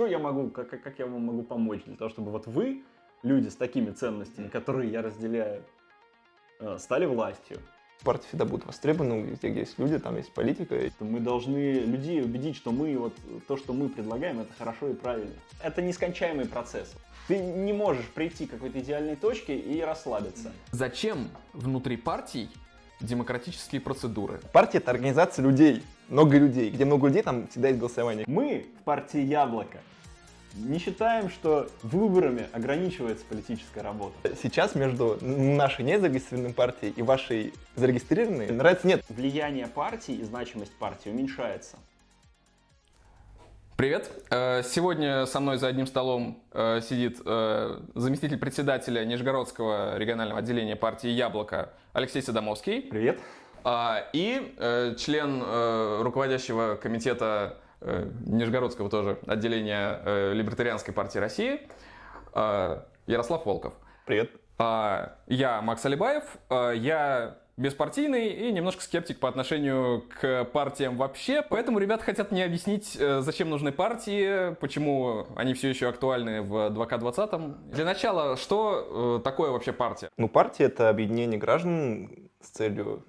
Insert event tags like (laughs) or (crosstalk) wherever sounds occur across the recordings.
что я могу, как, как я вам могу помочь для того, чтобы вот вы, люди с такими ценностями, которые я разделяю, э, стали властью. Партии всегда будут востребованы, везде, где есть люди, там есть политика. Мы должны людей убедить, что мы вот то, что мы предлагаем, это хорошо и правильно. Это нескончаемый процесс. Ты не можешь прийти к какой-то идеальной точке и расслабиться. Зачем внутри партий демократические процедуры? Партия — это организация людей, много людей. Где много людей, там всегда есть голосование. Мы в партии Яблоко не считаем, что выборами ограничивается политическая работа. Сейчас между нашей незарегистрированной партией и вашей зарегистрированной нравится нет. Влияние партии и значимость партии уменьшается. Привет! Э, Сегодня со мной за одним столом э, сидит э, заместитель председателя Нижегородского регионального отделения партии «Яблоко» Алексей Садомовский Привет. А, и э, член э, руководящего комитета э, Нижегородского тоже отделения Либертарианской партии России Ярослав Волков. Привет. А, Я Макс Алибаев, я беспартийный и немножко скептик по отношению к партиям вообще, поэтому ребята хотят мне объяснить, зачем нужны партии, почему они все еще актуальны в 2К20. Для начала, что такое вообще партия? Ну, партия — это объединение граждан с целью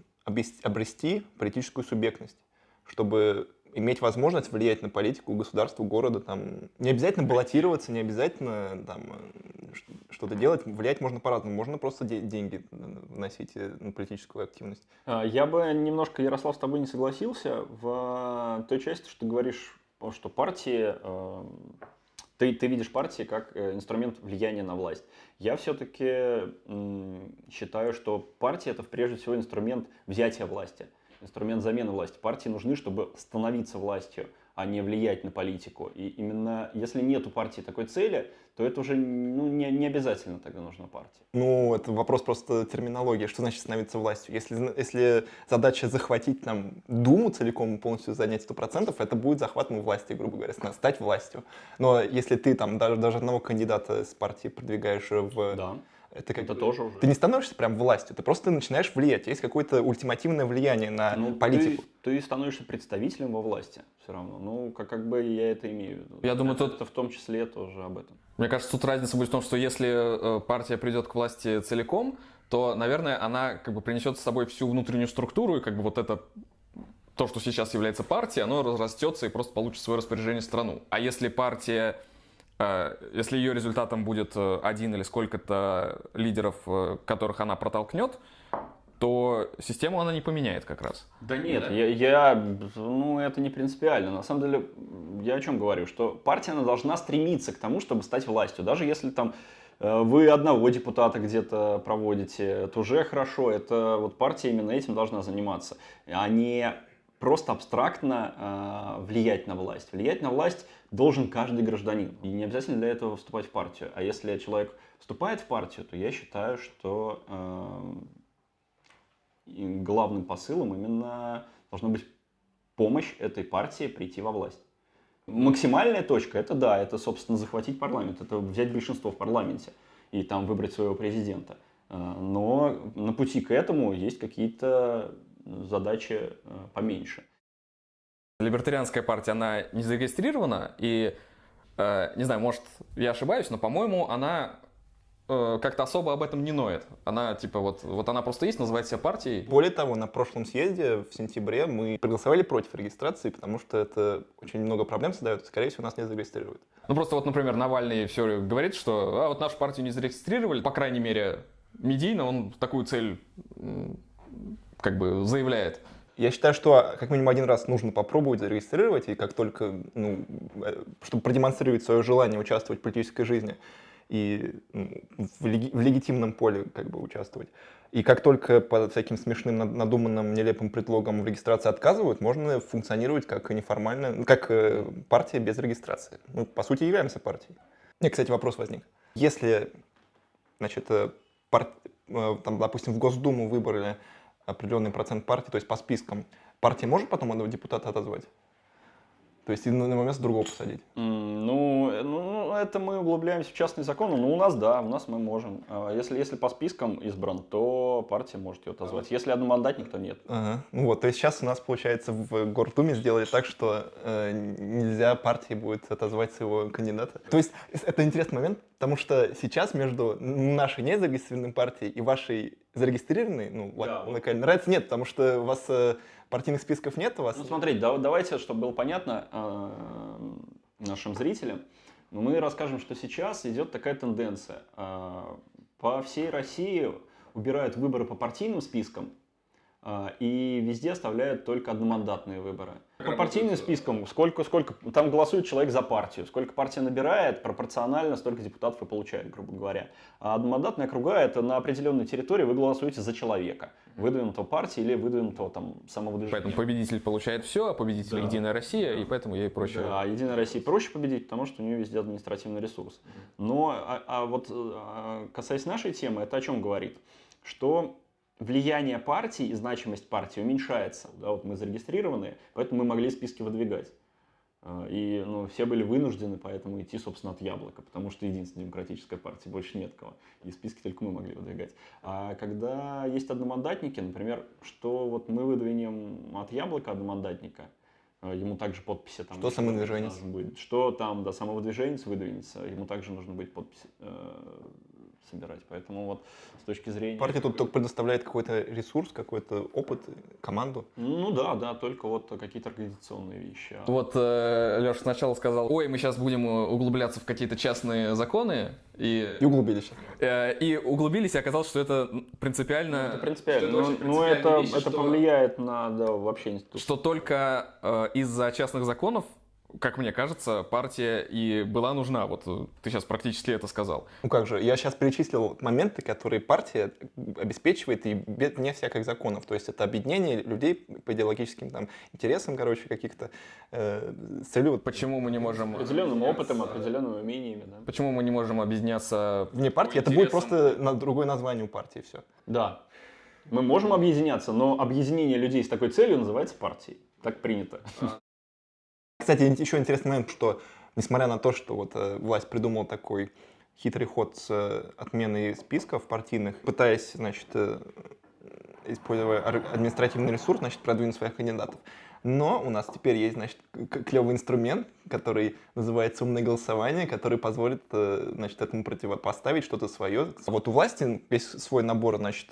обрести, политическую субъектность, чтобы иметь возможность влиять на политику государства, города. Там. Не обязательно баллотироваться, не обязательно там, э, что-то делать. Влиять можно по-разному. Можно просто де- деньги вносить э, на политическую активность. А, Я бы немножко, Ярослав, с тобой не согласился в той части, что ты говоришь, что партии, э, ты, ты видишь партии как э, инструмент влияния на власть. Я все-таки считаю, что партия это прежде всего инструмент взятия власти, инструмент замены власти. Партии нужны, чтобы становиться властью, а не влиять на политику. И именно если нет у партии такой цели, то это уже ну, не, не обязательно тогда нужна партия. Ну, это вопрос просто терминологии. Что значит становиться властью? Если, если задача захватить там Думу целиком и полностью занять 100%, это будет захватом власти, грубо говоря, ста- стать властью. Но если ты там даже, даже одного кандидата с партии продвигаешь в... Да. Это, как Это бы- тоже уже. Ты не становишься прям властью, ты просто начинаешь влиять. Есть какое-то ультимативное влияние на Ну, политику. Ты, ты становишься представителем во власти все равно. Ну, как, как бы я это имею в виду. Я думаю, это, тут- это в том числе тоже об этом. Мне кажется, тут разница будет в том, что если э, партия придет к власти целиком, то, наверное, она как бы принесет с собой всю внутреннюю структуру, и как бы вот это то, что сейчас является партией, оно разрастется и просто получит свое распоряжение страну. А если партия, если ее результатом будет э, один или сколько-то лидеров, э, которых она протолкнет, то систему она не поменяет как раз. Да нет, Я, я, ну, это не принципиально. На самом деле, я о чем говорю, что партия, она должна стремиться к тому, чтобы стать властью. Даже если там э, вы одного депутата где-то проводите, это уже хорошо. Это вот партия именно этим должна заниматься, а не просто абстрактно э, влиять на власть. Влиять на власть должен каждый гражданин. И не обязательно для этого вступать в партию. А если человек вступает в партию, то я считаю, что э, главным посылом именно должна быть помощь этой партии прийти во власть. Максимальная точка это да, это, собственно, захватить парламент, это взять большинство в парламенте и там выбрать своего президента. Э, Но на пути к этому есть какие-то задачи э, поменьше. Либертарианская партия, она не зарегистрирована, и, э, не знаю, может, я ошибаюсь, но, по-моему, она э, как-то особо об этом не ноет. Она, типа, вот, вот она просто есть, называет себя партией. Более того, на прошлом съезде в сентябре мы проголосовали против регистрации, потому что это очень много проблем создает, скорее всего, нас не зарегистрируют. Ну, просто вот, например, Навальный все говорит, что а, вот нашу партию не зарегистрировали, по крайней мере, медийно он такую цель как бы заявляет. Я считаю, что как минимум один раз нужно попробовать зарегистрировать, и как только, ну, э, чтобы продемонстрировать свое желание участвовать в политической жизни и ну, в, леги- в легитимном поле как бы участвовать. И как только под всяким смешным, над- надуманным, нелепым предлогом в регистрации отказывают, можно функционировать как неформальная, ну, как э, партия без регистрации. Мы, по сути, являемся партией. Мне, кстати, вопрос возник. Если, значит, э, пар- там, допустим, в Госдуму выбрали определенный процент партии, то есть по спискам, партия может потом одного депутата отозвать? То есть и на на место другого посадить? Ну, э, ну, ну, это мы углубляемся в частные законы. Ну, у нас, да, у нас мы можем. А Если, если по спискам избран, то партия может ее отозвать. Если одномандатник, то нет. Ага. Ну вот, то есть сейчас у нас, получается, в Гордуме сделали так, что э, нельзя партии будет отозвать своего кандидата. То есть это интересный момент, потому что сейчас между нашей незарегистрированной партией и вашей зарегистрированной, ну, Да, вот. локальной, разницы нет, потому что у вас э, партийных списков нет, у вас... Ну, смотрите, да- давайте, чтобы было понятно э, нашим зрителям, мы расскажем, что сейчас идет такая тенденция. Э, По всей России убирают выборы по партийным спискам, и везде оставляют только одномандатные выборы. По партийным спискам, сколько, сколько, там голосует человек за партию, сколько партия набирает, пропорционально столько депутатов и получает, грубо говоря. А одномандатные округа это на определенной территории вы голосуете за человека, выдвинутого партии или выдвинутого там самого движения. Поэтому победитель получает все, а победитель Да. Единая Россия, и поэтому ей проще. Да, Единая Россия проще победить, потому что у нее везде административный ресурс. Но а, а вот а, касаясь нашей темы, это о чем говорит? Что влияние партии и значимость партии уменьшается. Да, вот мы зарегистрированы, поэтому мы могли списки выдвигать. А, И ну, все были вынуждены поэтому идти, собственно, от яблока, потому что единственная демократическая партия, больше нет кого. И списки только мы могли выдвигать. А когда есть одномандатники, например, что вот мы выдвинем от яблока одномандатника, а, ему также подписи там. Что самовыдвиженец? будет. Что там, да, самовыдвиженец выдвинется, ему также нужно будет подпись э, собирать. Поэтому вот с точки зрения... Партия тут только предоставляет какой-то ресурс, какой-то опыт, команду. Ну да, да, только вот какие-то организационные вещи. А Вот Леша сначала сказал, ой, мы сейчас будем э, углубляться в какие-то частные законы, и, И углубились. э, и углубились, и оказалось, что это принципиально... Это принципиально. что Ну, ну, это, вещь, это что- повлияет на да, вообще институт. что только э, из-за частных законов, как мне кажется, партия и была нужна. Вот э, ты сейчас практически это сказал. Ну как же, я сейчас перечислил моменты, которые партия обеспечивает и без, вне всяких законов. То есть это объединение людей по идеологическим там, интересам, короче, каких-то э, с целью Почему мы не можем... Определенным опытом, определенными умениями. Да. Почему мы не можем объединяться вне партии. Это будет просто на другое название у партии, все. да. Мы можем объединяться, но объединение людей с такой целью называется партией. Так принято. Кстати, еще интересный момент, что несмотря на то, что вот э, власть придумала такой хитрый ход с э, отменой списков партийных, пытаясь, значит, э, используя административный ресурс, значит, продвинуть своих кандидатов. Но у нас теперь есть, значит, клевый инструмент, который называется умное голосование, который позволит, значит, этому противопоставить что-то свое. Вот у власти весь свой набор, значит,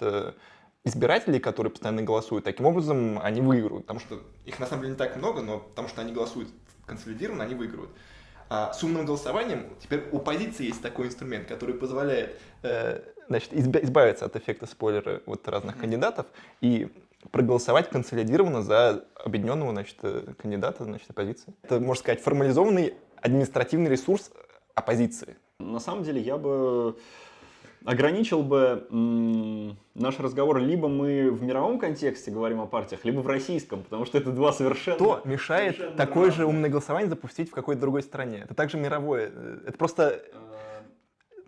избирателей, которые постоянно голосуют, таким образом они выиграют. Потому что их на самом деле не так много, но потому что они голосуют консолидированно, они выигрывают. А с умным голосованием теперь у позиции есть такой инструмент, который позволяет э, значит, избавиться от эффекта спойлера вот разных кандидатов и проголосовать консолидированно за объединенного значит, э, кандидата значит, оппозиции. Это, можно сказать, формализованный административный ресурс оппозиции. На самом деле я бы ограничил бы наш разговор либо мы в мировом контексте говорим о партиях, либо в российском, потому что это два совершенно... Что мешает совершенно такое же разные. умное голосование запустить в какой-то другой стране? Это также мировое. Это просто,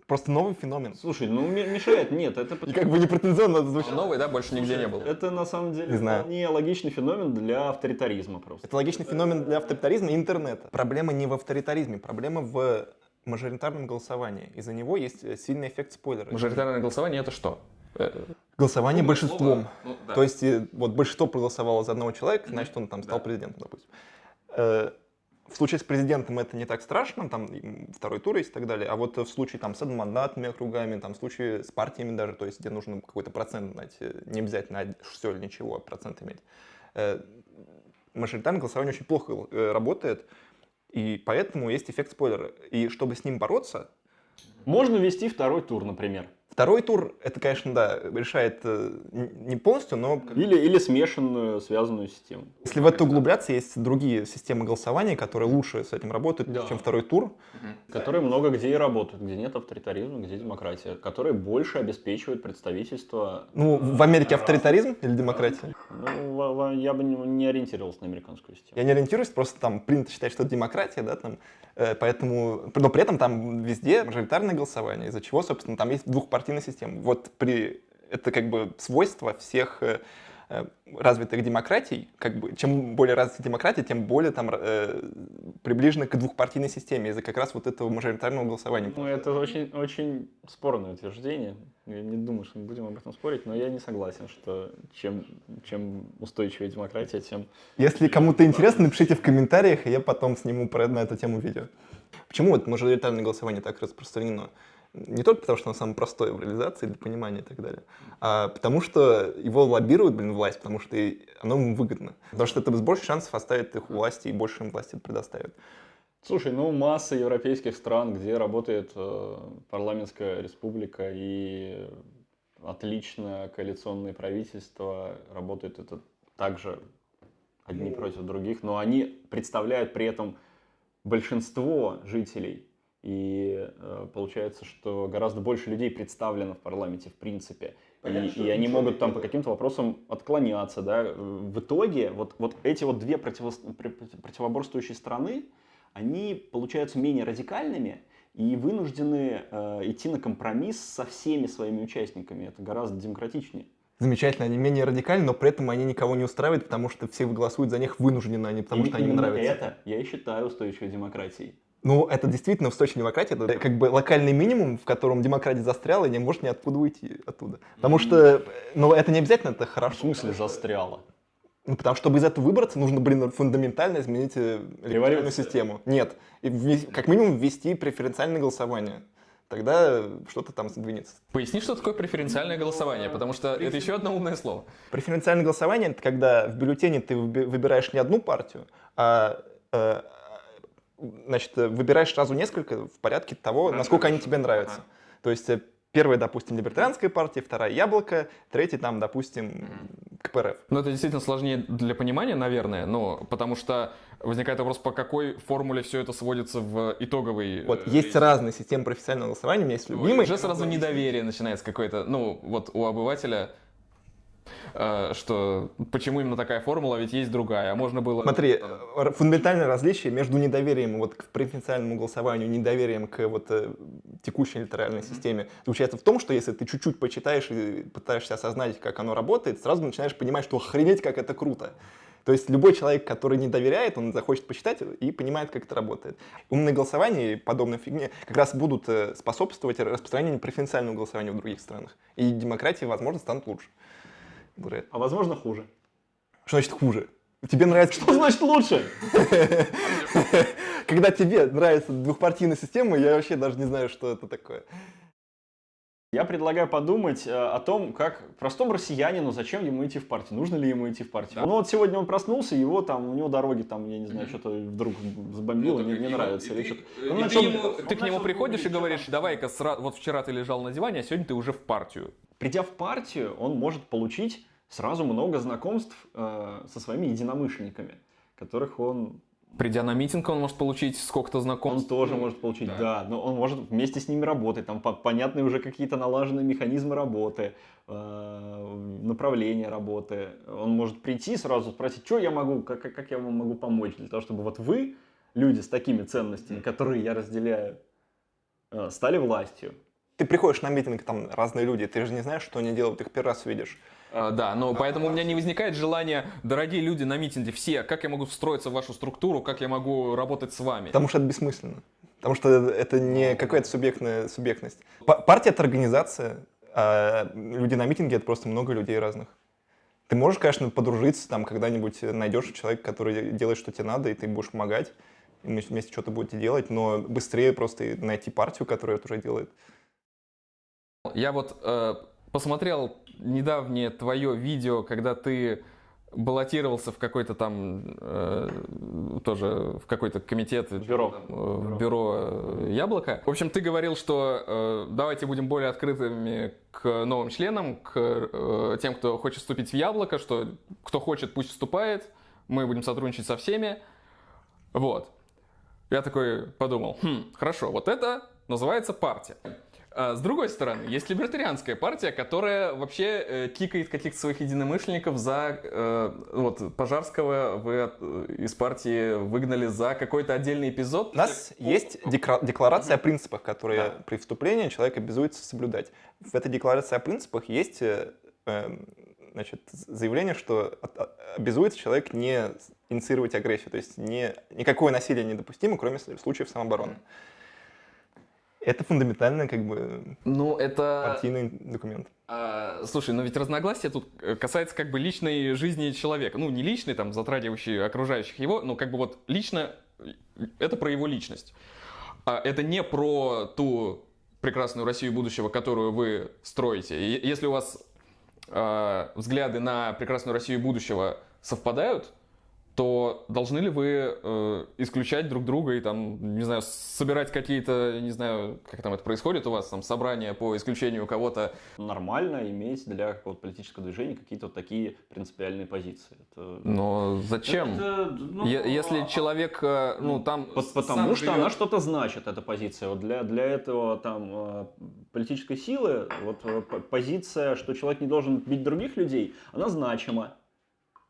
просто новый феномен. Слушай, ну ме- мешает, нет, это И как бы не претензионно это звучит. Новый, да, больше нигде не был. Это на самом деле Не знаю. вполне логичный феномен для авторитаризма просто. Это логичный феномен для авторитаризма и интернета. Проблема не в авторитаризме, проблема в мажоритарном голосовании. Из-за него есть э, сильный эффект спойлера. Мажоритарное голосование это что? Э, Голосование Умное большинством. слово. Ну, да. То есть э, вот большинство проголосовало за одного человека, значит он там стал Да. президентом, допустим. В случае с президентом это не так страшно, там второй тур есть и так далее. А вот в случае там с одномандатными округами, там в случае с партиями даже, то есть где нужно какой-то процент знать, не обязательно все или ничего, а процент иметь. э, Мажоритарное голосование очень плохо работает, и поэтому есть эффект спойлера. И чтобы с ним бороться, Можно ввести второй тур, например. Второй тур, это, конечно, да, решает э, не полностью, но Или, или смешанную связанную систему. Если в это углубляться, есть другие системы голосования, которые лучше с этим работают, Да. чем второй тур. Которые много где и работают, где нет авторитаризма, где демократия, которые больше обеспечивают представительство. Ну, в Америке авторитаризм или демократия? Ну, я бы не, ориентировался на американскую систему. Я не ориентируюсь, просто там принято считать, что это демократия, да, там, э, поэтому, но при этом там везде мажоритарное голосование, из-за чего, собственно, там есть двухпартийная система. Вот при, это как бы свойство всех э, э, развитых демократий, как бы, чем более развита демократия, тем более там э, приближены к двухпартийной системе из-за как раз вот этого мажоритарного голосования. Ну, это очень, очень спорное утверждение. Я не думаю, что мы будем об этом спорить, но я не согласен, что чем, чем устойчивее демократия, тем... Если кому-то интересно, напишите в комментариях, и я потом сниму про, на эту тему видео. Почему вот мажоритарное голосование так распространено? Не только потому, что оно самое простое в реализации, для понимания и так далее, а потому что его лоббирует, блин, власть, потому что оно ему выгодно. Потому что это больше шансов оставить их у власти и больше им власти предоставят. Слушай, ну масса европейских стран, где работает э, парламентская республика и отлично коалиционные правительства, работают это также одни против других, но они представляют при этом большинство жителей и э, получается, что гораздо больше людей представлено в парламенте в принципе. Понятно, и, и они могут там по каким-то вопросам отклоняться. Да? В итоге вот, вот эти вот две противо, противоборствующие страны, они получаются менее радикальными и вынуждены э, идти на компромисс со всеми своими участниками. Это гораздо демократичнее. Замечательно, они менее радикальны, но при этом они никого не устраивают, потому что все голосуют за них вынужденно, а не потому и что они им нравятся. это я и считаю устойчивой демократией. Ну, это действительно устойчивая демократия, это как бы локальный минимум, в котором демократия застряла и не может ниоткуда уйти оттуда. Потому что, ну, это не обязательно, это хорошо. В смысле застряла? Ну, потому что чтобы из этого выбраться, нужно, блин, фундаментально изменить электоральную систему. Нет. И как минимум ввести преференциальное голосование. Тогда что-то там сдвинется. Поясни, что такое преференциальное голосование, потому что это еще одно умное слово. Преференциальное голосование — это когда в бюллетене ты выбираешь не одну партию, а э, значит, э, выбираешь сразу несколько в порядке того, Хорошо, насколько они тебе нравятся. Ага. То есть э, первая, допустим, либертарианская партия, вторая яблоко, третья там, допустим, КПРФ. Ну, это действительно сложнее для понимания, наверное, но потому что возникает вопрос, по какой формуле все это сводится в итоговый... Вот, есть разные системы профессионального голосования, у меня есть любимый. Уже сразу недоверие начинается какое-то, ну, вот у обывателя Э, что почему именно такая формула, ведь есть другая, а можно было... Смотри, э, фундаментальное различие между недоверием вот к преференциальному голосованию, недоверием к вот э, текущей электоральной системе заключается в том, что если ты чуть-чуть почитаешь и пытаешься осознать, как оно работает, сразу начинаешь понимать, что охренеть, как это круто. То есть любой человек, который не доверяет, он захочет почитать и понимает, как это работает. Умные голосования и подобные фигни как раз будут способствовать распространению преференциального голосования в других странах. И демократии, возможно, станут лучше. Говорят. А возможно хуже. Что значит хуже? Тебе нравится... Что значит лучше? (laughs) Когда тебе нравится двухпартийная система, я вообще даже не знаю, что это такое. Я предлагаю подумать э, о том, как простому россиянину, зачем ему идти в партию, нужно ли ему идти в партию. Да. Ну вот сегодня он проснулся, его там, у него дороги там, я не знаю, что-то вдруг забомбило, ну, не, не нравится. Или что-то. Ну, ты, начал, ему, ты к нему приходишь и говоришь, давай-ка, вот вчера ты лежал на диване, а сегодня ты уже в партию. Придя в партию, он может получить сразу много знакомств э, со своими единомышленниками, которых он Придя на митинг, он может получить сколько-то знакомств. Он тоже может получить, да. да. Но он может вместе с ними работать. Там понятны уже какие-то налаженные механизмы работы, э, направления работы. Он может прийти сразу спросить, что я могу, как, как я вам могу помочь, для того, чтобы вот вы, люди с такими ценностями, которые я разделяю, э, стали властью. Ты приходишь на митинг, там разные люди, ты же не знаешь, что они делают, их первый раз видишь. А, да, но поэтому у меня не возникает желания, дорогие люди на митинге, все, как я могу встроиться в вашу структуру, как я могу работать с вами? Потому что это бессмысленно. Потому что это не какая-то субъектная субъектность. Партия — это организация, а люди на митинге — это просто много людей разных. Ты можешь, конечно, подружиться, там когда-нибудь найдешь человека, который делает, что тебе надо, и ты будешь помогать, и вместе что-то будете делать, но быстрее просто найти партию, которая это уже делает. Я вот э, посмотрел недавнее твое видео, когда ты баллотировался в какой-то там э, тоже в какой-то комитет бюро э, в бюро э, яблоко. В общем, ты говорил, что э, давайте будем более открытыми к новым членам, к э, тем, кто хочет вступить в яблоко, что кто хочет, пусть вступает, мы будем сотрудничать со всеми. Вот. Я такой подумал, хм, хорошо, вот это называется партия. А, с другой стороны, есть либертарианская партия, которая вообще э, кикает каких-то своих единомышленников за... Э, вот, Пожарского вы э, из партии выгнали за какой-то отдельный эпизод. У нас есть декларация о принципах, которые да. при вступлении человек обязуется соблюдать. В этой декларации о принципах есть э, значит, заявление, что обязуется человек не инициировать агрессию, то есть не, никакое насилие недопустимо, кроме случаев самообороны. Это фундаментальный как бы Ну, это... партийный документ. А, слушай, но ведь разногласия тут э, касается как бы личной жизни человека. Ну, не личной, там, затрагивающей окружающих его, но как бы вот лично, э, это про его личность. А это не про ту прекрасную Россию будущего, которую вы строите. И если у вас э, взгляды на прекрасную Россию будущего совпадают, то должны ли вы э, исключать друг друга и там, не знаю, собирать какие-то, не знаю, как там это происходит у вас, там, собрания по исключению кого-то Нормально иметь для какого-то политического движения какие-то вот такие принципиальные позиции. Это- Но зачем? Это, ну, Если а- человек, э, ну, там... По- сам Потому что живет- она что-то значит, эта позиция. Вот для, для этого там э, политической силы вот э, позиция, что человек не должен бить других людей, она значима.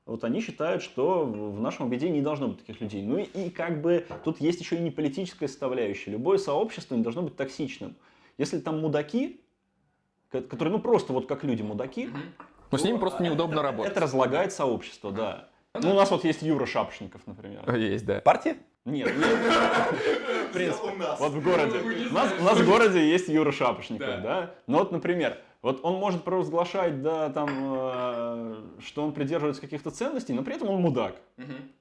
Вот они считают, что в нашем объединении не должно быть таких людей. Ну и, и как бы тут есть еще и не политическая составляющая. Любое сообщество не должно быть токсичным. Если там мудаки, ко- которые ну просто вот как люди мудаки, Но с ними то просто неудобно это, работать. Это разлагает сообщество, да. Ну, у нас вот есть Юра Шапшников, например. Есть, да. Партия? Нет, (laughs) нет. В принципе, вот в городе. У нас, у нас в городе есть Юра Шапошников, да. Но вот, например, вот он может провозглашать, да, там, э, что он придерживается каких-то ценностей, но при этом он мудак.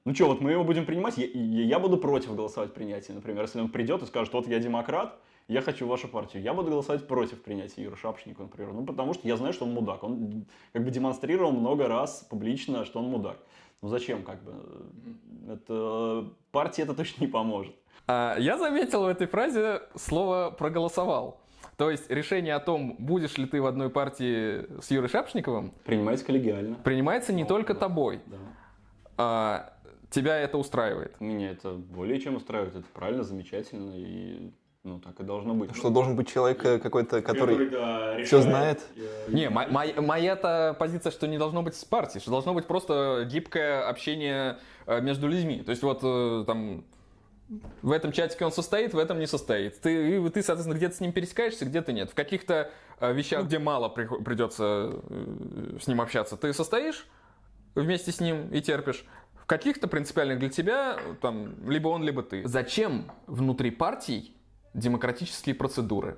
Ну что, вот мы его будем принимать, я, я- буду против голосовать принятия, например, если он придет и скажет, вот я демократ, я хочу вашу партию, я буду голосовать против принятия Юры Шапошникова, например, ну потому что я знаю, что он мудак, он как бы демонстрировал много раз публично, что он мудак. Ну зачем, как бы, это партии это точно не поможет. А, Я заметил в этой фразе слово «проголосовал». То есть решение о том, будешь ли ты в одной партии с Юрой Шапшниковым, Принимается коллегиально. принимается не только да. тобой. Да. А, Тебя это устраивает. Меня это более чем устраивает, это правильно, замечательно, и ну так и должно быть. Что должен быть человек э, какой-то, который да, решает, знает? э, Не, мо- моя- моя-то позиция, что не должно быть с партией, что должно быть просто гибкое общение э, между людьми. То есть вот там в этом чатике он состоит, в этом не состоит. Ты, и ты соответственно, где-то с ним пересекаешься, где-то нет. В каких-то э, вещах, где мало прихо- придется э, с ним общаться, ты состоишь вместе с ним и терпишь. В каких-то принципиальных для тебя, там, либо он, либо ты. Зачем внутри партий демократические процедуры?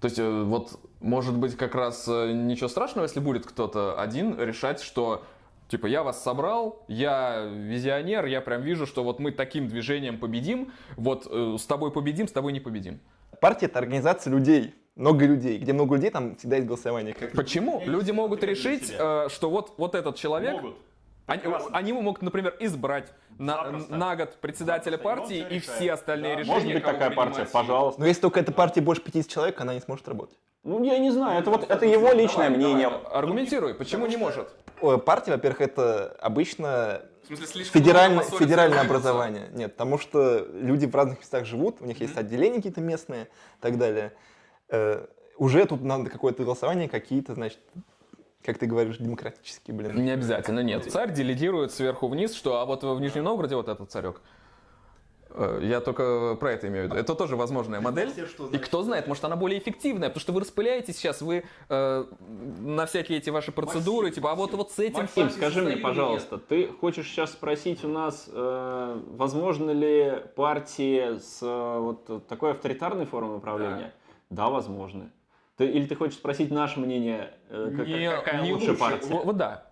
То есть, э, вот, может быть, как раз ничего страшного, если будет кто-то один решать, что, типа, я вас собрал, я визионер, я прям вижу, что вот мы таким движением победим, вот э, с тобой победим, с тобой не победим. партия это организация людей, много людей. Где много людей, там всегда есть голосование. Как Почему? Люди могут решить, себя. э, что вот, вот этот человек, Могут. они, Прекрасно. они могут, например, избрать на, на год председателя Запросто. И он партии и решает. все остальные Да. решения. Может быть такая партия, пожалуйста. Но если только эта партия больше 50 человек, она не сможет работать. Ну, я не знаю, это вот это его личное Давай, мнение. давай, аргументируй, почему не может? О, Партия, во-первых, это обычно В смысле, федеральное, федеральное образование. Нет, потому что люди в разных местах живут, у них есть отделения какие-то местные и так далее. Э, уже тут надо какое-то голосование, какие-то, значит, как ты говоришь, демократические, блин. Не обязательно, нет. Царь делегирует сверху вниз, что а вот в Нижнем Новгороде вот этот царек. Э, Я только про это имею в виду. Это тоже возможная модель. И кто знает, может она более эффективная, потому что вы распыляете сейчас, вы э, на всякие эти ваши процедуры, типа, а вот, вот с этим... Максим, скажи мне, пожалуйста, ты хочешь сейчас спросить у нас, э, возможно ли партии с э, вот такой авторитарной формой управления? Да, возможно. Ты, или ты хочешь спросить наше мнение, э, как- Не- какая не лучше лучше. партия? Вот, вот да.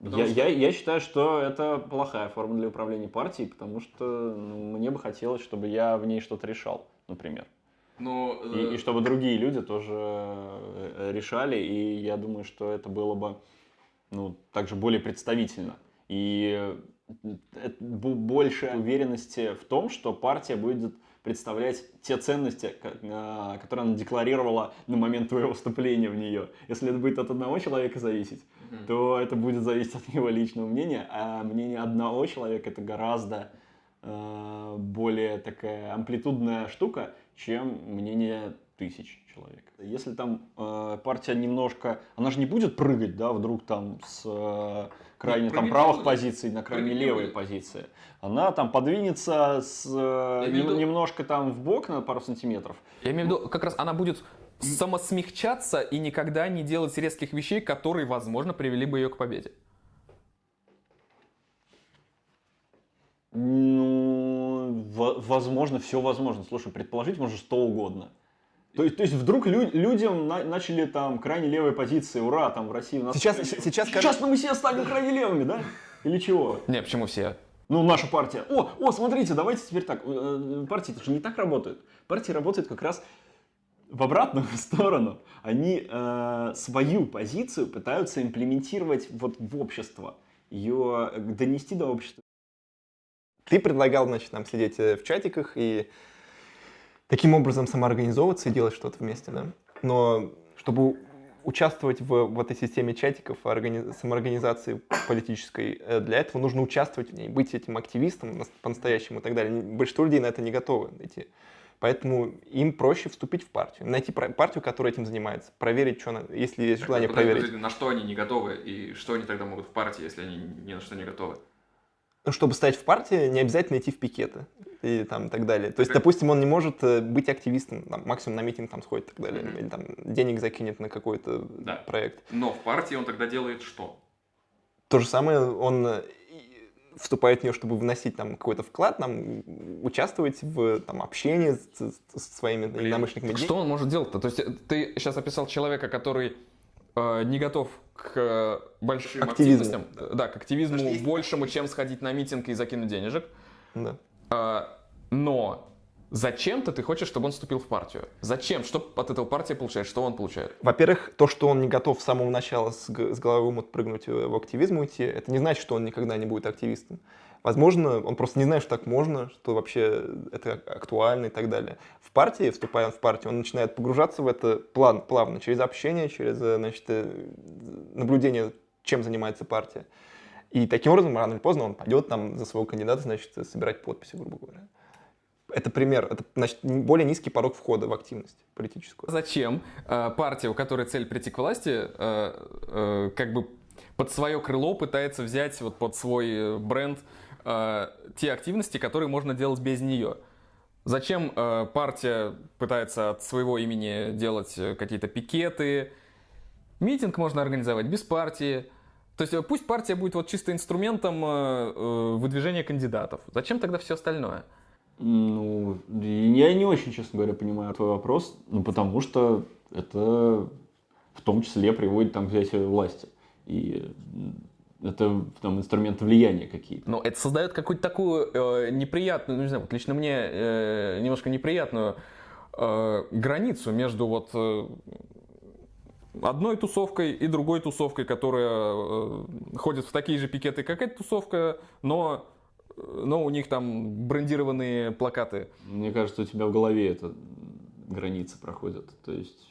Я, я, я считаю, что это плохая форма для управления партией, потому что ну, мне бы хотелось, чтобы я в ней что-то решал, например. Но, И, и чтобы другие люди тоже э, решали, и я думаю, что это было бы ну, также более представительно. И э, больше уверенности в том, что партия будет представлять те ценности, ко- которые она декларировала на момент твоего вступления в нее. Если это будет от одного человека зависеть, то это будет зависеть от его личного мнения, а мнение одного человека это гораздо э, более такая амплитудная штука, чем мнение тысяч человек. Если там э, партия немножко, она же не будет прыгать, да, вдруг там с э, крайне там правых будет. позиций на крайне левые позиции. Она там подвинется с э, виду- немножко там в бок на пару сантиметров. Я имею в виду, как раз она будет самосмягчаться и никогда не делать резких вещей, которые, возможно, привели бы ее к победе. Ну, во- возможно, все возможно. Слушай, предположить можно что угодно. То есть, то есть вдруг лю- людям на- начали там крайне левые позиции, ура, там в России у нас... Сейчас- сейчас, Сейчас мы все станем крайне левыми, да? Или чего? Не, почему все? Ну, наша партия. О, о, смотрите, давайте теперь так. Э, Партии это же не так работают. Партии работают как раз в обратную (laughs) сторону. Они э, свою позицию пытаются имплементировать вот в общество. Ее э, донести до общества. Ты предлагал, значит, нам сидеть э, в чатиках и таким образом самоорганизовываться и делать что-то вместе, да? Но чтобы участвовать в, в этой системе чатиков, органи- самоорганизации политической, э, для этого нужно участвовать в ней, быть этим активистом нас- по-настоящему и так далее. Большинство людей на это не готовы идти. Поэтому им проще вступить в партию, найти партию, которая этим занимается, проверить, что, на- если есть желание Подожди, проверить. на что они не готовы и что они тогда могут в партии, если они ни на что не готовы? Ну, чтобы стать в партии, не обязательно идти в пикеты и там так далее. То есть, допустим, он не может э, быть активистом, там, максимум на митинг там сходит и так далее, или там денег закинет на какой-то Да. проект. Но в партии он тогда делает что? То же самое, он э, вступает в нее, чтобы вносить там какой-то вклад, там, участвовать в там, общении с, с- со своими единомышленниками. Что он может делать-то? То есть э, ты сейчас описал человека, который не готов к э, большим Активизму. активностям, да, к активизму большему, чем сходить на митинг и закинуть денежек. Да. А, но зачем-то ты хочешь, чтобы он вступил в партию? Зачем? Что от этого партия получает? Что он получает? Во-первых, то, что он не готов с самого начала с, с головы омут прыгнуть э, в активизм уйти, это не значит, что он никогда не будет активистом. Возможно, он просто не знает, что так можно, что вообще это актуально и так далее. В партии, вступая в партию, он начинает погружаться в это план, плавно, через общение, через э, значит, э, наблюдение, чем занимается партия. И таким образом, рано или поздно, он пойдет там за своего кандидата, значит, собирать подписи, грубо говоря. Это пример, это значит, более низкий порог входа в активность политическую. Зачем э, партия, у которой цель прийти к власти, э, э, как бы под свое крыло пытается взять вот под свой э, бренд э, те активности, которые можно делать без нее? Зачем э, партия пытается от своего имени делать э, какие-то пикеты? Митинг можно организовать без партии. То есть э, пусть партия будет вот чисто инструментом э, выдвижения кандидатов. Зачем тогда все остальное? Ну, я не очень, честно говоря, понимаю твой вопрос, ну, потому что это в том числе приводит там, к взятию власти. И это там инструменты влияния какие-то. Но это создает какую-то такую э, неприятную, ну, не знаю, вот лично мне э, немножко неприятную э, границу между вот э, одной тусовкой и другой тусовкой, которая э, ходит в такие же пикеты, как эта тусовка, но, э, но у них там брендированные плакаты. Мне кажется, у тебя в голове эта граница проходит. То есть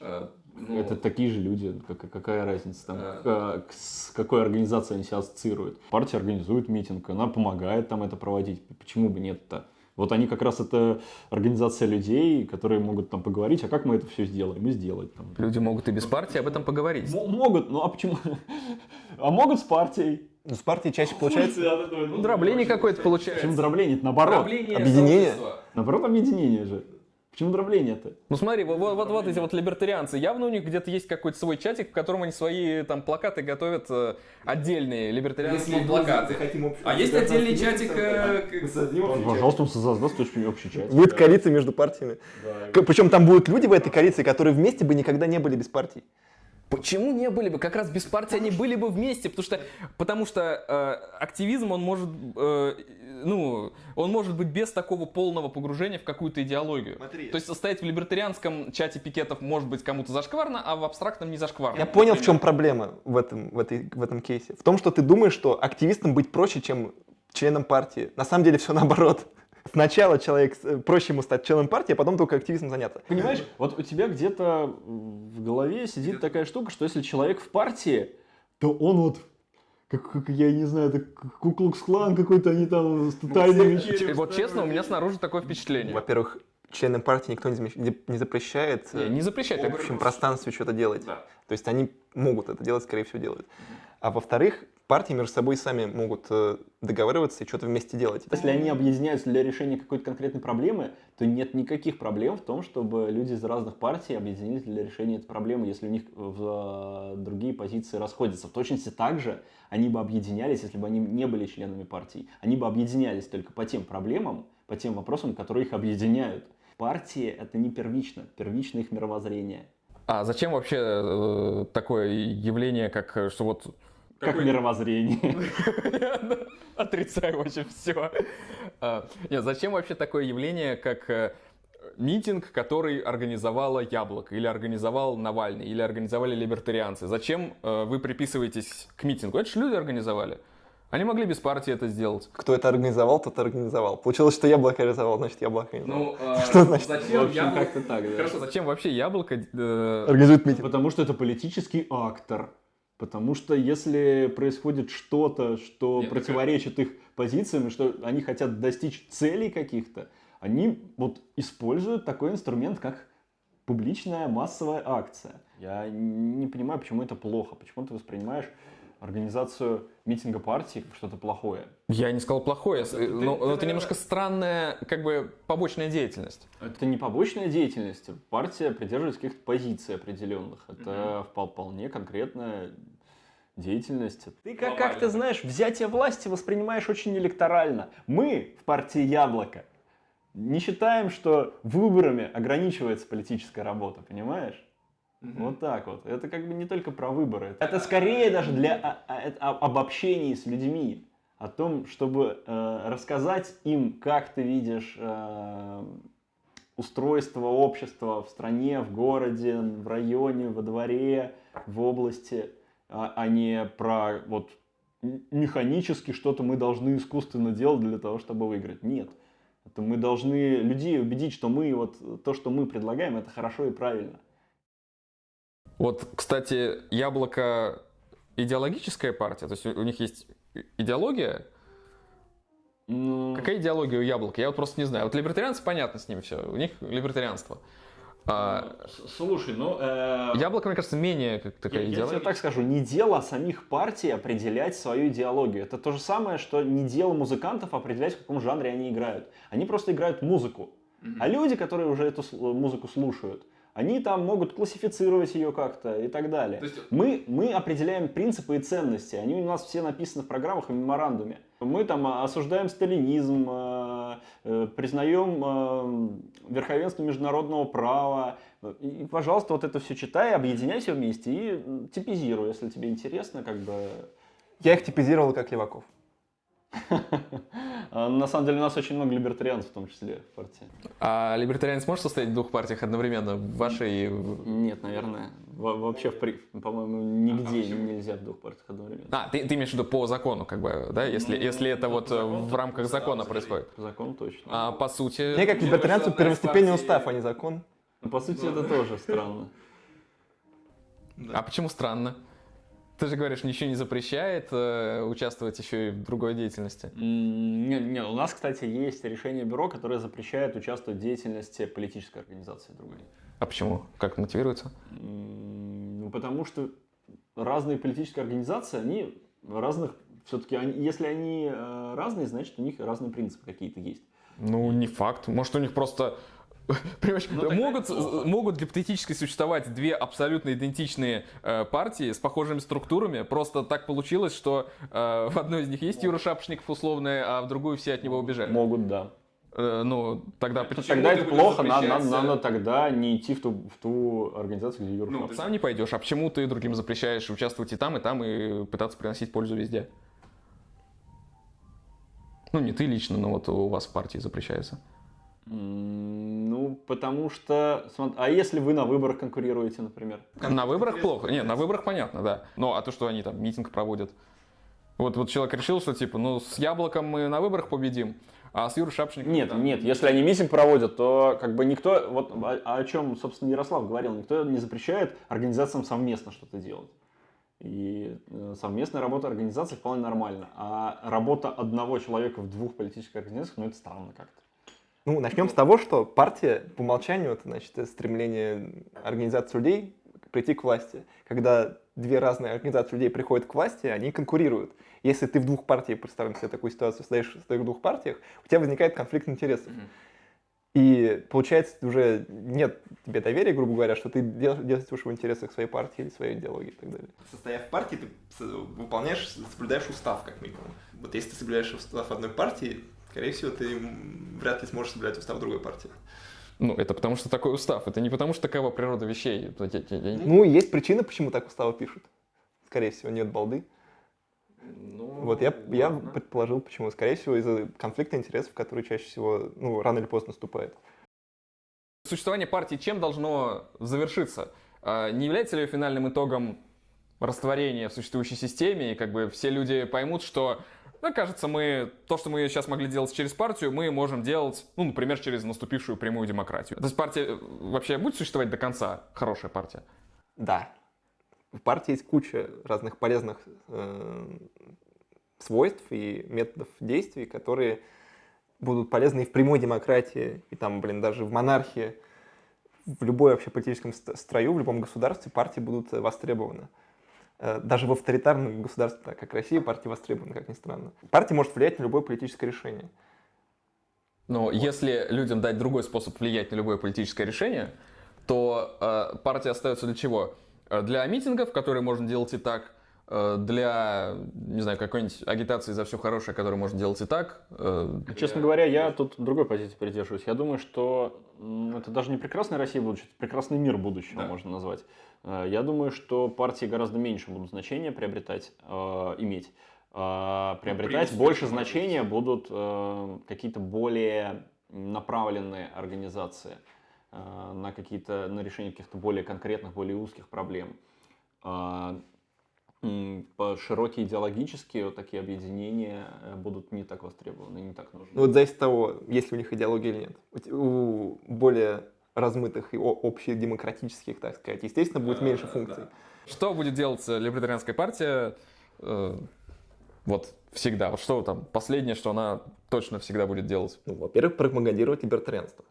это такие же люди, как- какая разница там, Э. к- к- с какой организацией они себя ассоциируют. Партия организует митинг, она помогает там это проводить. Почему бы нет-то? Вот они как раз это организация людей, которые могут там поговорить, а как мы это все сделаем? И сделать там. Люди могут и без партии об этом поговорить. М- Могут, ну а почему? (laughs) А могут с партией. Ну, с партией чаще получается Ну, дробление какое-то получается. Почему дробление? Это наоборот. Объединение? Наоборот, объединение же. Почему дробление-то? Ну смотри, вот, вот, вот, вот эти вот либертарианцы, явно у них где-то есть какой-то свой чатик, в котором они свои там плакаты готовят э, отдельные либертарианские плакаты. А есть отдельный чатик, э, Пожалуйста, он создаст очень общий чат. Будет коалиция между партиями. Причем там будут люди в этой коалиции, которые вместе бы никогда не были без партий. Почему не были бы? Как раз без партии они были бы вместе, потому что, потому что э, активизм, он может, э, ну, он может быть без такого полного погружения в какую-то идеологию. Смотри. То есть состоять в либертарианском чате пикетов может быть кому-то зашкварно, а в абстрактном не зашкварно. Я понял, в чем проблема в этом, в, этой, в этом кейсе. В том, что ты думаешь, что активистам быть проще, чем членом партии. На самом деле все наоборот. Сначала человек, э, проще ему стать членом партии, а потом только активизмом заняться. Понимаешь, вот у тебя где-то в голове сидит такая штука, что если человек в партии, то он вот как, как я не знаю, это Куклукс-клан какой-то, они там с тайными вечерями Вот честно, у меня снаружи такое впечатление. Во-первых, членам партии никто не, не- запрещает Не, э, не запрещать. в так общем пространстве что-то делать. Да. То есть они могут это делать, скорее всего, делают. А во-вторых, партии между собой сами могут э, договариваться и что-то вместе делать. Если они объединяются для решения какой-то конкретной проблемы, то нет никаких проблем в том, чтобы люди из разных партий объединились для решения этой проблемы, если у них в, э, другие позиции расходятся. В точности так же они бы объединялись, если бы они не были членами партий. Они бы объединялись только по тем проблемам, по тем вопросам, которые их объединяют. Партии — это не первично, первично их мировоззрение. А зачем вообще э, такое явление, как э, что вот Как мировоззрение. (laughs) Отрицаю вообще все. Нет, зачем вообще такое явление, как э, митинг, который организовала Яблоко, или организовал Навальный, или организовали либертарианцы? Зачем э, вы приписываетесь к митингу? Это же люди организовали. Они могли без партии это сделать. Кто это организовал, тот организовал. Получилось, что яблоко организовал, значит, яблоко организовал. Ну, (laughs) Что значит? В общем, как-то так, да. Хорошо, зачем вообще Яблоко? э, Организует митинг. Потому что это политический актор. Потому что если происходит что-то, что Нет, противоречит их позициям, и что они хотят достичь целей каких-то, они вот используют такой инструмент, как публичная массовая акция. Я не понимаю, почему это плохо. Почему ты воспринимаешь организацию митинга партии как что-то плохое? Я не сказал плохое, ты- э, но ты, но это наверное- немножко странная, как бы, побочная деятельность. Это не побочная деятельность. Партия придерживается каких-то позиций определенных. Это впол- вполне конкретная деятельность. Ты как, как ты знаешь, взятие власти воспринимаешь очень электорально. Мы в партии Яблоко не считаем, что выборами ограничивается политическая работа, понимаешь? Вот так вот. Это как бы не только про выборы. Это скорее даже для а- а- об- обобщений с людьми. О том, чтобы э, рассказать им, как ты видишь э, устройство общества в стране, в городе, в районе, во дворе, в области, а, а не про вот механически что-то мы должны искусственно делать для того, чтобы выиграть. Нет. Это мы должны людей убедить, что мы вот то, что мы предлагаем, это хорошо и правильно. Вот, кстати, Яблоко идеологическая партия, то есть у них есть идеология. Ну, Какая идеология у Яблока? Я вот просто не знаю. Вот либертарианцы, понятно с ними все. У них либертарианство. А, Слушай, ну... э, Яблоко, мне кажется, менее как такая Я, я тебе идеология. так скажу, не дело самих партий определять свою идеологию. Это то же самое, что не дело музыкантов определять, в каком жанре они играют. Они просто играют музыку. А люди, которые уже эту музыку слушают, они там могут классифицировать ее как-то и так далее. Есть- Мы, мы определяем принципы и ценности. Они у нас все написаны в программах и меморандуме. Мы там а, осуждаем сталинизм, э, э, признаем э, верховенство международного права. И, пожалуйста, вот это все читай, объединяй все вместе и типизируй, если тебе интересно, как бы. Я их типизировал как леваков. А, На самом деле у нас очень много либертарианцев в том числе в партии. А либертарианец может состоять в двух партиях одновременно? В вашей Нет, наверное. Во- вообще, в при- по-моему, нигде нельзя в двух партиях одновременно. А, ты, ты имеешь в виду по закону, как бы, да? Если, если это вот э, в рамках закона происходит. По закону точно. А по сути... Мне как либертарианцу первостепенный устав, а не закон. Ну, По сути, это тоже странно. А почему странно? Ты же говоришь, ничего не запрещает э, участвовать еще и в другой деятельности. М, Не, у нас, кстати, есть решение бюро, которое запрещает участвовать в деятельности политической организации другой. А почему? Как мотивируется? Ну, потому что разные политические организации, они разных, все-таки, если они э, разные, значит, у них разные принципы какие-то есть. Ну, не факт. Может, у них просто... (laughs) Понимаешь, Ну, могут, могут гипотетически существовать две абсолютно идентичные э, партии с похожими структурами. Просто так получилось, что э, в одной из них есть Юра Шапошников условный, а в другую все от него убежали. Могут, да. Э, ну, тогда почему Тогда это плохо, надо, запрещать, надо, э, надо тогда не идти в ту, в ту организацию, где Юра Ну, ты сам не пойдешь, а почему ты другим запрещаешь участвовать и там, и там, и пытаться приносить пользу везде? Ну, не ты лично, но вот у вас в партии запрещается. Потому что... А если вы на выборах конкурируете, например? На выборах плохо. Нет, на выборах понятно, да. Ну, а то, что они там митинг проводят. Вот, вот человек решил, что типа, ну, с яблоком мы на выборах победим, а с Юрой Шапшниковым... Нет, там- нет, если они митинг проводят, то как бы никто, вот о, о чем, собственно, Ярослав говорил, никто не запрещает организациям совместно что-то делать. И э, совместная работа организации вполне нормальна. А работа одного человека в двух политических организациях, ну это странно как-то. Ну, начнем с того, что партия по умолчанию это значит стремление организации людей прийти к власти. Когда две разные организации людей приходят к власти, они конкурируют. Если ты в двух партиях, представим себе такую ситуацию, стоишь, стоишь в двух партиях, у тебя возникает конфликт интересов. И получается, уже нет тебе доверия, грубо говоря, что ты действуешь в интересах своей партии или своей идеологии и так далее. Состояв в партии, ты выполняешь, соблюдаешь устав, как минимум. Вот если ты соблюдаешь устав одной партии, скорее всего, ты вряд ли сможешь соблюдать устав другой партии. Ну, это потому что такой устав. Это не потому что такова природа вещей. Ну, есть причина, почему так уставы пишут. Скорее всего, нет балды. Ну, вот я, я предположил, почему. Скорее всего, из-за конфликта интересов, который чаще всего, ну, рано или поздно наступает. Существование партии чем должно завершиться? А, не является ли финальным итогом растворения в существующей системе, и как бы все люди поймут, что ну, кажется, мы то, что мы сейчас могли делать через партию, мы можем делать, ну, например, через наступившую прямую демократию. То есть партия э, вообще будет существовать до конца, хорошая партия? Да. В партии есть куча разных полезных э, свойств и методов действий, которые будут полезны и в прямой демократии, и там, блин, даже в монархии, в любой вообще политическом строю, в любом государстве партии будут востребованы. Э, даже в авторитарном государстве, как Россия, партия востребована, как ни странно. Партия может влиять на любое политическое решение. Но вот. если людям дать другой способ влиять на любое политическое решение, то э, партия остается для чего? Э, для митингов, которые можно делать и так, для, не знаю, какой-нибудь агитации за все хорошее, которую можно делать и так. Честно говоря, я тут другой позиции придерживаюсь. Я думаю, что это даже не прекрасная Россия будущего, это прекрасный мир будущего да. можно назвать. Э, я думаю, что партии гораздо меньше будут значения приобретать, э, иметь. Э, приобретать ну, больше значения будут э, какие-то более направленные организации э, на какие-то на решение каких-то более конкретных, более узких проблем. Э, по широкие идеологические вот такие объединения э, будут не так востребованы, не так нужны. Ну, вот зависит от того, есть ли у них идеология или нет. У более размытых и общедемократических, так сказать, естественно, будет меньше функций. Что будет делать либертарианская партия э, вот всегда? Вот что там последнее, что она точно всегда будет делать? Ну, во-первых, пропагандировать либертарианство.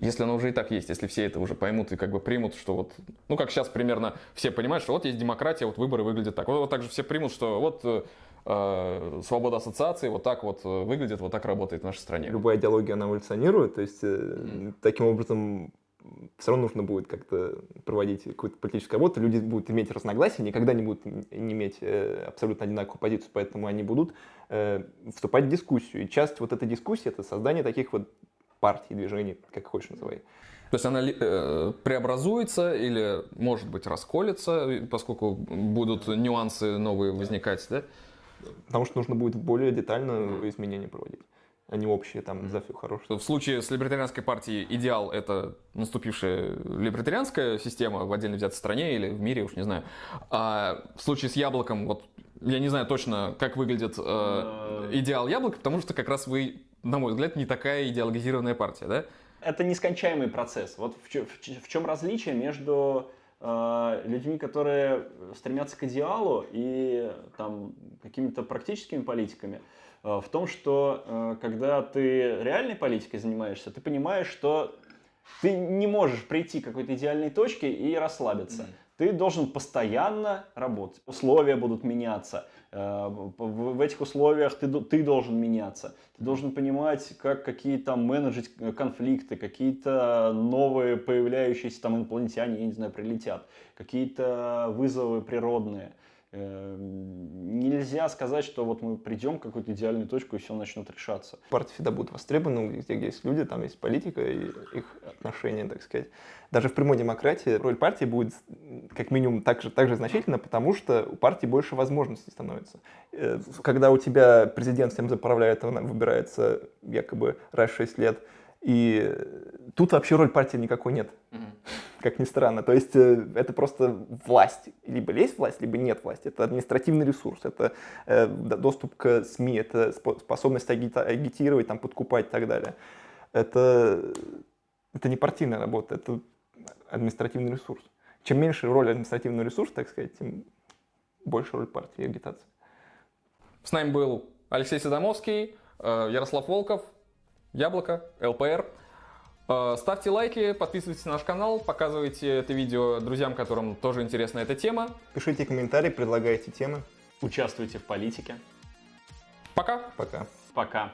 Если оно уже и так есть, если все это уже поймут и как бы примут, что вот, ну как сейчас примерно все понимают, что вот есть демократия, вот выборы выглядят так. Вот, вот так же все примут, что вот э, свобода ассоциации вот так вот выглядит, вот так работает в нашей стране. Любая идеология, она эволюционирует, то есть э, mm. таким образом все равно нужно будет как-то проводить какую-то политическую работу, люди будут иметь разногласия, никогда не будут не иметь э, абсолютно одинаковую позицию, поэтому они будут э, вступать в дискуссию. И часть вот этой дискуссии — это создание таких вот партий, движений, как хочешь называй. То есть она э, преобразуется или, может быть, расколется, поскольку будут нюансы новые возникать, да? Потому что нужно будет более детально изменения проводить а не общие там за все хорошее. В случае с либертарианской партией идеал это наступившая либертарианская система в отдельно взятой стране или в мире, уж не знаю. А в случае с яблоком, вот я не знаю точно, как выглядит э, идеал яблока, потому что как раз вы, на мой взгляд, не такая идеологизированная партия, да? Это нескончаемый процесс. Вот в, в, в чем различие между э, людьми, которые стремятся к идеалу и там какими-то практическими политиками. Э, в том, что э, когда ты реальной политикой занимаешься, ты понимаешь, что ты не можешь прийти к какой-то идеальной точке и расслабиться. Mm-hmm. Ты должен постоянно работать. Условия будут меняться. Э, в этих условиях ты, ты должен меняться. Ты должен понимать, как какие там менеджить конфликты, какие-то новые появляющиеся там инопланетяне, я не знаю, прилетят, какие-то вызовы природные. Эм, нельзя сказать, что вот мы придем к какую-то идеальную точку и все начнет решаться. Партии всегда будут востребованы, где есть люди, там есть политика и их отношения, так сказать. Даже в прямой демократии роль партии будет как минимум так же, так же значительна, потому что у партии больше возможностей становится. Э, когда у тебя президент всем заправляет, он выбирается якобы раз в 6 лет, и тут вообще роль партии никакой нет. Как ни странно. То есть э, это просто власть. Либо есть власть, либо нет власти. Это административный ресурс, это э, доступ к СМИ, это способность агитировать, там, подкупать и так далее. Это, это не партийная работа, это административный ресурс. Чем меньше роль административного ресурса, так сказать, тем больше роль партии и агитации. С нами был Алексей Садомовский, э, Ярослав Волков, Яблоко, ЛПР. Э, ставьте лайки, подписывайтесь на наш канал, показывайте это видео друзьям, которым тоже интересна эта тема. Пишите комментарии, предлагайте темы. Участвуйте в политике. Пока! Пока. Пока.